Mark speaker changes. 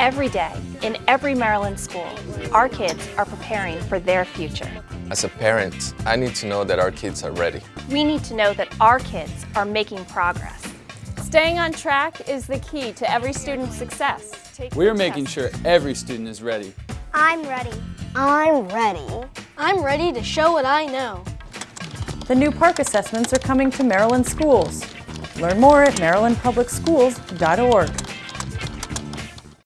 Speaker 1: Every day, in every Maryland school, our kids are preparing for their future.
Speaker 2: As a parent, I need to know that our kids are ready.
Speaker 1: We need to know that our kids are making progress.
Speaker 3: Staying on track is the key to every student's success.
Speaker 4: We are making sure every student is ready.
Speaker 5: I'm ready.
Speaker 6: I'm ready.
Speaker 5: I'm ready to show what I know.
Speaker 7: The new PARCC assessments are coming to Maryland schools. Learn more at marylandpublicschools.org.